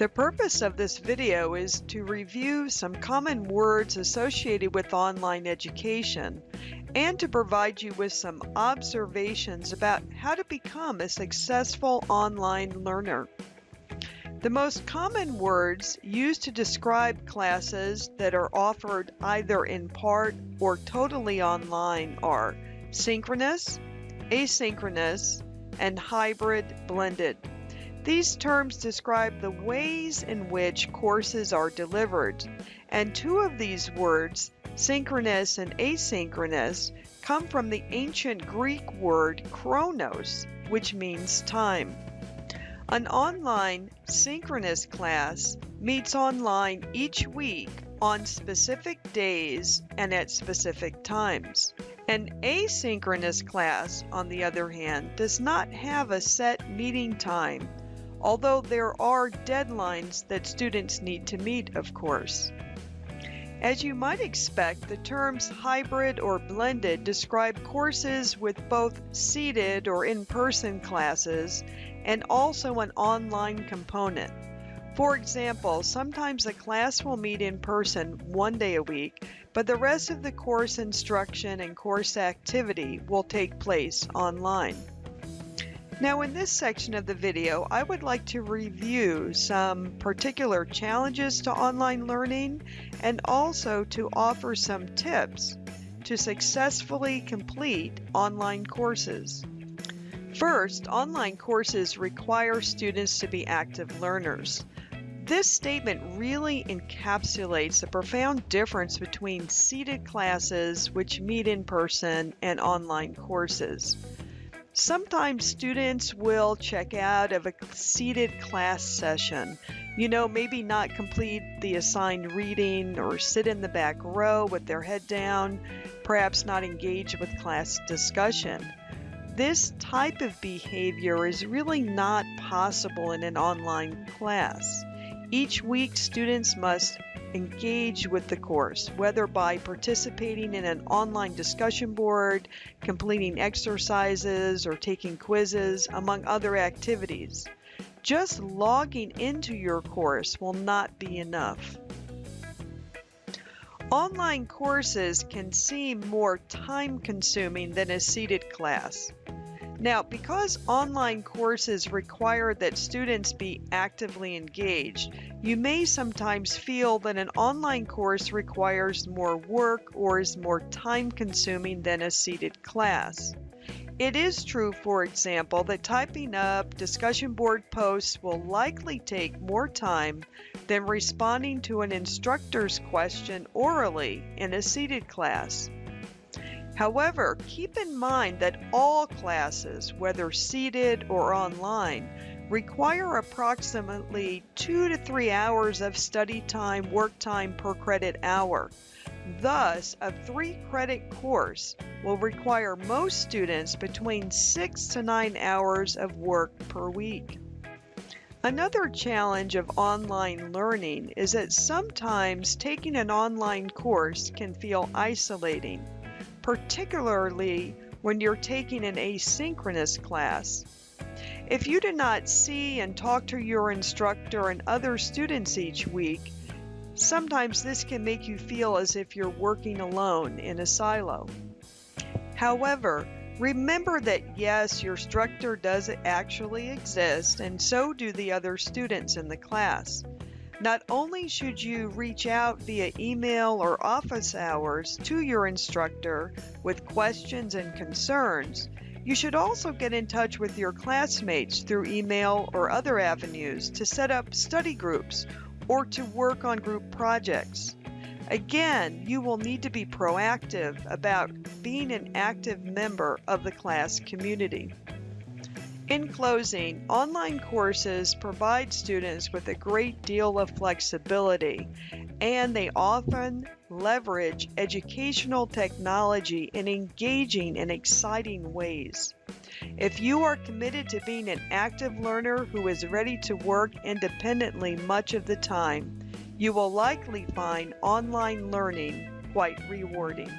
The purpose of this video is to review some common words associated with online education and to provide you with some observations about how to become a successful online learner. The most common words used to describe classes that are offered either in part or totally online are synchronous, asynchronous, and hybrid blended. These terms describe the ways in which courses are delivered, and two of these words, synchronous and asynchronous, come from the ancient Greek word chronos, which means time. An online synchronous class meets online each week on specific days and at specific times. An asynchronous class, on the other hand, does not have a set meeting time although there are deadlines that students need to meet, of course. As you might expect, the terms hybrid or blended describe courses with both seated or in-person classes and also an online component. For example, sometimes a class will meet in person one day a week, but the rest of the course instruction and course activity will take place online. Now in this section of the video, I would like to review some particular challenges to online learning and also to offer some tips to successfully complete online courses. First, online courses require students to be active learners. This statement really encapsulates the profound difference between seated classes, which meet in person, and online courses. Sometimes students will check out of a seated class session. You know, maybe not complete the assigned reading or sit in the back row with their head down, perhaps not engage with class discussion. This type of behavior is really not possible in an online class. Each week, students must engage with the course, whether by participating in an online discussion board, completing exercises, or taking quizzes, among other activities. Just logging into your course will not be enough. Online courses can seem more time consuming than a seated class. Now, because online courses require that students be actively engaged, you may sometimes feel that an online course requires more work or is more time consuming than a seated class. It is true, for example, that typing up discussion board posts will likely take more time than responding to an instructor's question orally in a seated class. However, keep in mind that all classes, whether seated or online, require approximately two to three hours of study time, work time per credit hour. Thus, a three credit course will require most students between six to nine hours of work per week. Another challenge of online learning is that sometimes taking an online course can feel isolating particularly when you're taking an asynchronous class. If you do not see and talk to your instructor and other students each week, sometimes this can make you feel as if you're working alone in a silo. However, remember that yes, your instructor does actually exist, and so do the other students in the class. Not only should you reach out via email or office hours to your instructor with questions and concerns, you should also get in touch with your classmates through email or other avenues to set up study groups or to work on group projects. Again, you will need to be proactive about being an active member of the class community. In closing, online courses provide students with a great deal of flexibility and they often leverage educational technology in engaging and exciting ways. If you are committed to being an active learner who is ready to work independently much of the time, you will likely find online learning quite rewarding.